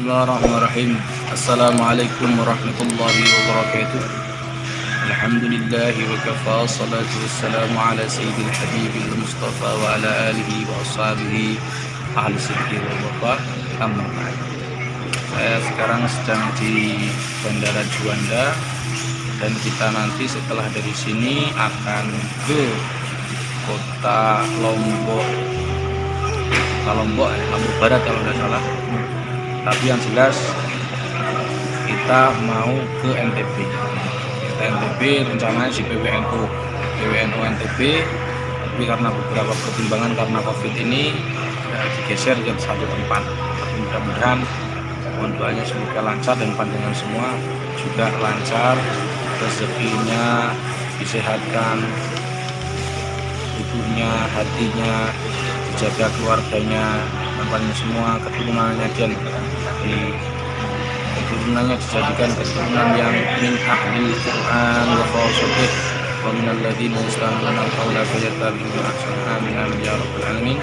Bismillahirrahmanirrahim. Assalamualaikum warahmatullahi wabarakatuh. Alhamdulillahi wa kafa Salatu wassalamu ala sayyidil habibil mustafa Wa ala alihi wa ashabihi. Ahli sidki wa bapak Amma Saya sekarang sedang di Bandara Juanda Dan kita nanti setelah dari sini Akan ke Kota Lombok. Kota Lombok, ya, Lombok Barat kalau tidak salah tapi yang jelas kita mau ke NTB kita NTB rencananya si PWNU PWNU NTB tapi karena beberapa pertimbangan karena covid ini ya, digeser ke satu tempat. Mudah-mudahan mohon doanya semoga lancar dan pandangan semua juga lancar rezekinya disehatkan tubuhnya hatinya dijaga keluarganya nampaknya semua keturunannya dan di keturunannya dijadikan keturunan yang min ahli Quran wa khawsatih wa min alladhina yastami'una al-qawla fayattabi'una ahsana amin amin ya rabbal alamin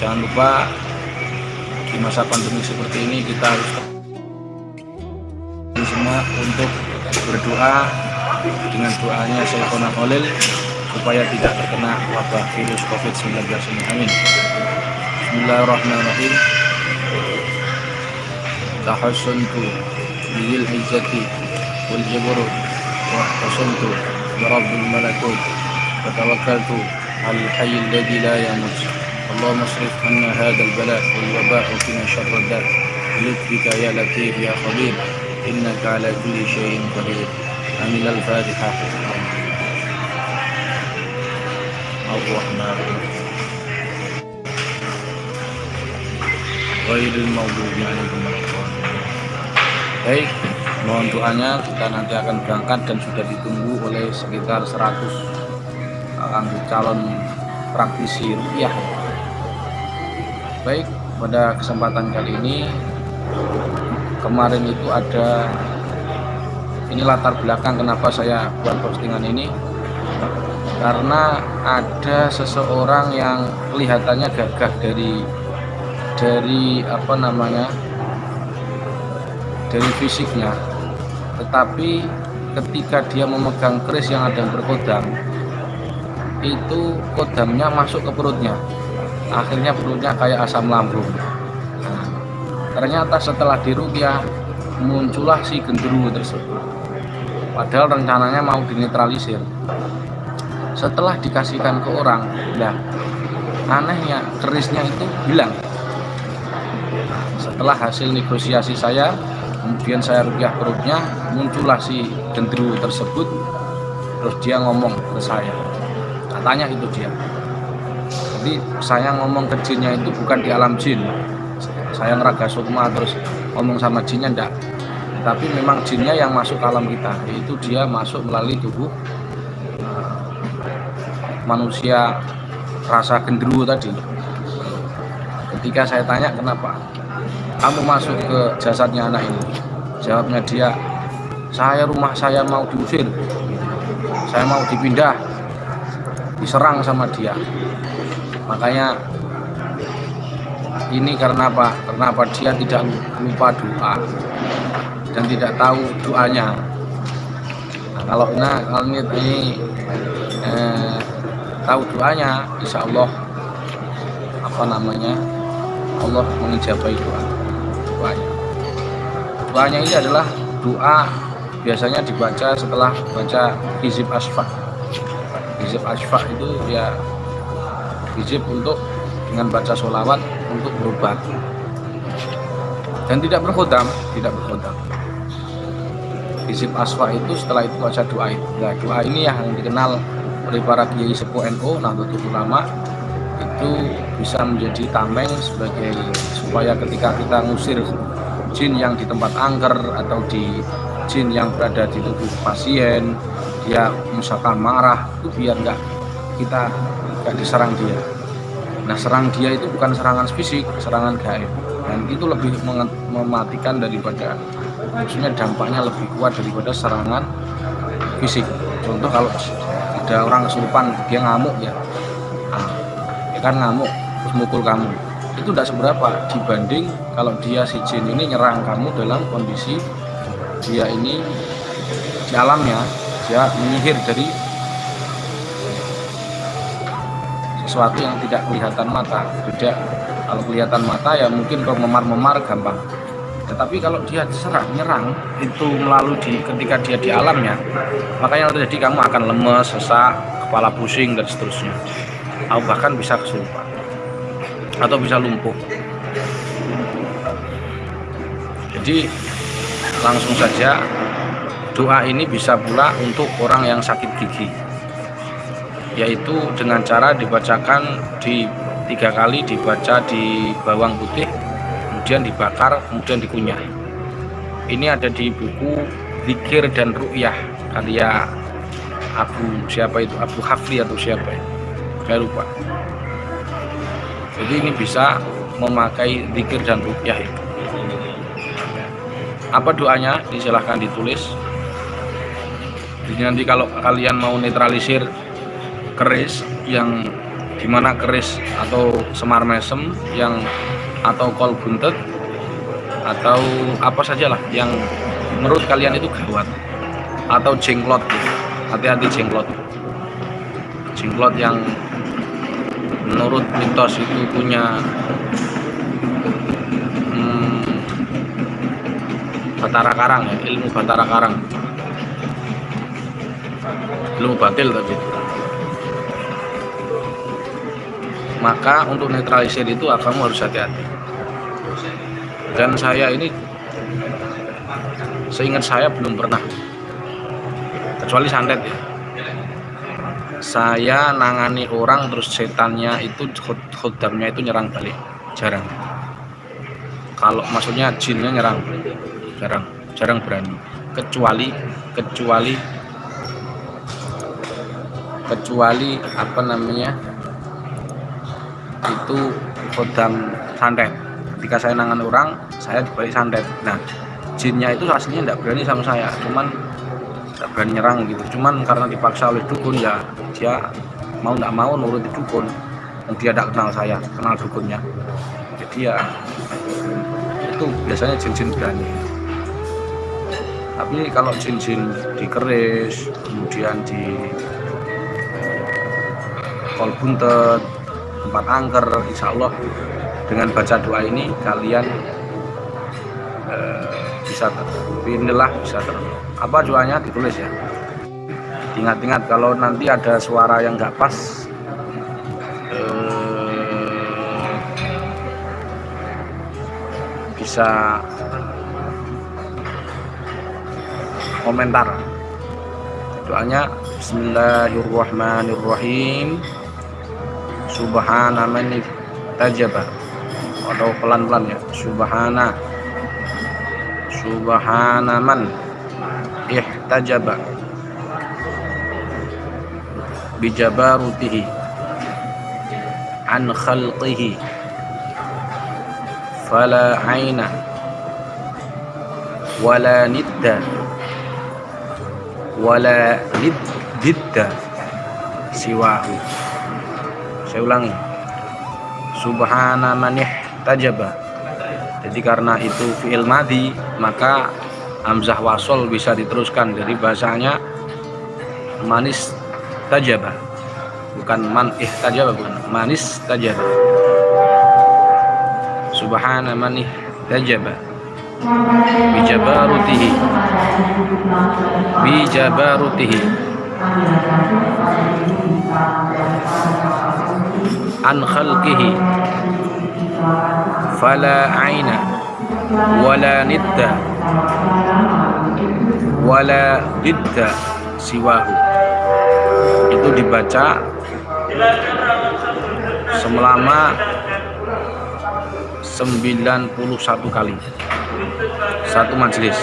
jangan lupa di masa pandemi seperti ini kita harus semua untuk berdoa dengan doanya Syekhona Khalil supaya tidak terkena wabah virus COVID-19 ini. Amin. بسم الله الرحمن الرحيم تحصنت بذي العزة والجبر واحتسنت برب الملكوت وتوكلت على الحي الذي لا يموت اللهم اصرف عنا هذا البلاء والوباء وقنا شر الداء لطفك يا لطيف يا خبير إنك على كل شيء قدير أمين الفاتحة الرحمن الرحيم Baik, mohon doanya kita nanti akan berangkat dan sudah ditunggu oleh sekitar 100 anggur calon praktisi rupiah. Baik, pada kesempatan kali ini kemarin itu ada ini latar belakang kenapa saya buat postingan ini karena ada seseorang yang kelihatannya gagah dari dari apa namanya dari fisiknya. Tetapi ketika dia memegang keris yang ada yang berkodam itu kodamnya masuk ke perutnya. Akhirnya perutnya kayak asam lambung. Nah, ternyata setelah dirukyah muncullah si genderuwo tersebut. Padahal rencananya mau dinetralisir. Setelah dikasihkan ke orang nah anehnya kerisnya itu hilang setelah hasil negosiasi saya kemudian saya rupiah perutnya muncullah si gendru tersebut. Terus dia ngomong ke saya. Katanya itu dia. Jadi saya ngomong ke jinnya itu bukan di alam jin. Saya ngeraga sukma terus ngomong sama jinnya enggak tapi memang jinnya yang masuk alam kita. Itu dia masuk melalui tubuh uh, manusia rasa gendruwo tadi. Ketika saya tanya kenapa kamu masuk ke jasadnya anak ini jawabnya dia saya rumah saya mau diusir saya mau dipindah diserang sama dia makanya ini karena apa? Karena apa? Dia tidak lupa doa dan tidak tahu doanya. Nah, kalau nah, kalau ini, eh, tahu doanya, insya Allah apa namanya Allah mengijabai doa doanya doanya ini adalah doa biasanya dibaca setelah baca hizib asfa hizib asfa itu ya hizib untuk dengan baca sholawat untuk berobat. Dan tidak berkhodam tidak berkhodam hizib asfa itu setelah itu baca doa itu. Nah, doa ini yang dikenal oleh para kiai sepuh NU Nahdlatul Ulama itu bisa menjadi tameng sebagai supaya ketika kita ngusir jin yang di tempat angker atau di jin yang berada di tubuh pasien dia misalkan marah itu biar nggak kita nggak diserang dia. Nah serang dia itu bukan serangan fisik serangan gaib. Dan itu lebih mematikan daripada maksudnya dampaknya lebih kuat daripada serangan fisik. Contoh kalau ada orang kesurupan dia ngamuk ya kan ngamuk terus mukul kamu. Itu tidak seberapa dibanding kalau dia si jin ini nyerang kamu dalam kondisi dia ini di alamnya dia menyihir dari sesuatu yang tidak kelihatan mata. Beda kalau kelihatan mata ya mungkin kalau memar-memar gampang. Tetapi kalau dia diserang nyerang itu melalui di ketika dia di alamnya makanya terjadi kamu akan lemes sesak kepala pusing dan seterusnya atau bahkan bisa kesurupan atau bisa lumpuh. Jadi langsung saja doa ini bisa pula untuk orang yang sakit gigi. Yaitu dengan cara dibacakan di tiga kali dibaca di bawang putih kemudian dibakar kemudian dikunyah. Ini ada di buku Zikir dan Ru'yah karya Abu siapa itu? Abu Hafli atau siapa ya saya lupa. Jadi ini bisa memakai zikir dan itu. Apa doanya? Disilahkan ditulis. Jadi nanti kalau kalian mau netralisir keris yang di mana keris atau semar mesem yang atau kol buntet atau apa sajalah yang menurut kalian itu gawat atau jenglot hati-hati jenglot jenglot yang menurut mitos itu punya hmm, batara karang ya ilmu batara karang. Ilmu batil tapi maka untuk netralisir itu kamu harus hati-hati. Dan saya ini seingat saya belum pernah. Kecuali santet ya saya nangani orang terus setannya itu khodamnya itu nyerang balik. Jarang. Kalau maksudnya jinnya nyerang jarang. Jarang berani. Kecuali kecuali kecuali apa namanya itu khodam santet. Ketika saya nangan orang saya dibalik santet. Nah jinnya itu aslinya tidak berani sama saya. Cuman tidak berani nyerang gitu. Cuman karena dipaksa oleh dukun ya dia mau tidak mau nurut di dukun. Dia tidak kenal saya kenal dukunnya. Jadi ya itu biasanya jin-jin berani. Tapi kalau jin-jin dikeris kemudian di kol buntet tempat angker insya Allah dengan baca doa ini kalian bisa inilah bisa ter apa doanya ditulis ya. Ingat-ingat kalau nanti ada suara yang nggak pas eh, bisa komentar. Doanya Bismillahirrahmanirrahim. Subhana man tajaba atau pelan-pelan ya. Subhana subhana man ihtajaba. Bijabarutihi an khalqihi. Fala aina. Wala nidda. Wala nidda. Siwahu. Saya ulangi. Subhana man tajaba jadi karena itu fi'il madi maka hamzah wasol bisa diteruskan dari bahasanya manis tajaba. Bukan man tajaba bukan. Manis tajaba. Subhana man tajaba. Bijabarutihi. Bijabarutihi. An khalqihi fala aina wala nidda wala didda siwahu. Itu dibaca selama 91 kali. Satu majelis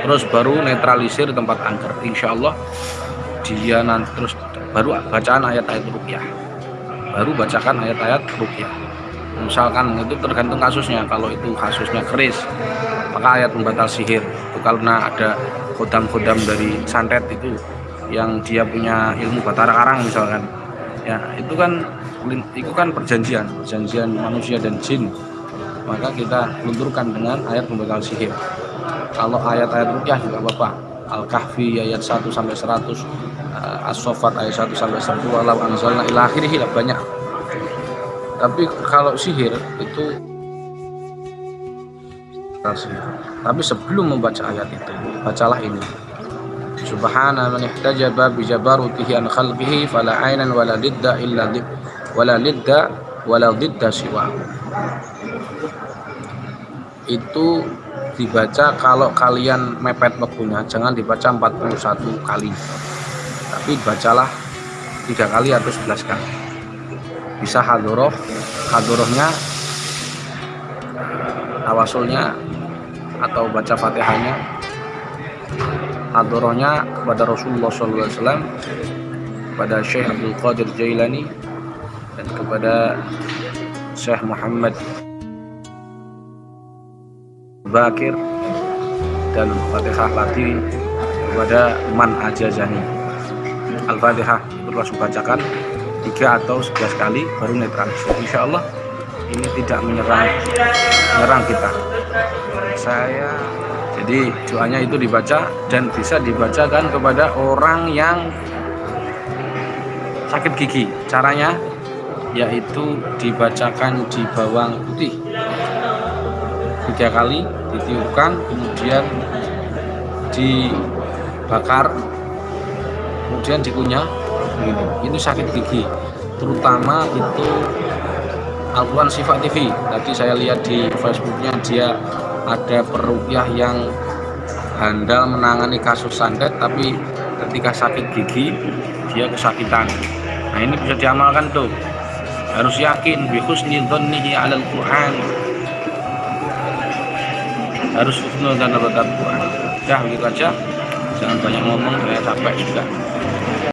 terus baru netralisir tempat angker. Insya Allah dia nanti terus baru bacaan ayat-ayat rukyah. Baru bacakan ayat-ayat rukyah misalkan itu tergantung kasusnya. Kalau itu kasusnya keris maka ayat pembatal sihir. Itu karena ada kodam-kodam dari santet itu yang dia punya ilmu batara karang misalkan. Ya itu kan itu kan perjanjian perjanjian manusia dan jin. Maka kita lunturkan dengan ayat pembegal sihir. Kalau ayat-ayat rukyah juga apa-apa. Al-Kahfi ayat 1 sampai 100 uh, As-Sofat ayat 1 sampai 100 walau anzalna ila akhirih banyak tapi kalau sihir itu tapi sebelum membaca ayat itu bacalah ini Subhana man ihtajaba bi jabarutihi an khalqihi fala aynan wala lidda illa lid wala lidda wala lidda siwa. Itu dibaca kalau kalian mepet waktunya jangan dibaca 41 kali. Tapi bacalah tiga kali atau 11 kali. Bisa hadoroh, hadorohnya tawasulnya atau baca fatihahnya. Hadrohnya kepada Rasulullah SAW kepada Syekh Abdul Qadir Jailani dan kepada Syekh Muhammad Bakir dan Fatihah lagi kepada Man Ajazani. Al-Fatihah itu bacakan tiga atau sebelas kali baru netralisir. Insya Allah ini tidak menyerang menyerang kita. Saya jadi doanya itu dibaca dan bisa dibacakan kepada orang yang sakit gigi. Caranya yaitu dibacakan di bawang putih. Tiga kali ditiupkan kemudian dibakar kemudian dikunyah ini. Ini sakit gigi. Terutama itu Alquran Sifat TV tadi saya lihat di Facebooknya dia ada perupiah yang handal menangani kasus santet tapi ketika sakit gigi dia kesakitan. Nah ini bisa diamalkan tuh. Harus yakin bihusni dhannihi alal Quran. Harus husnul dan Quran. Ya begitu aja. Jangan banyak ngomong saya capek juga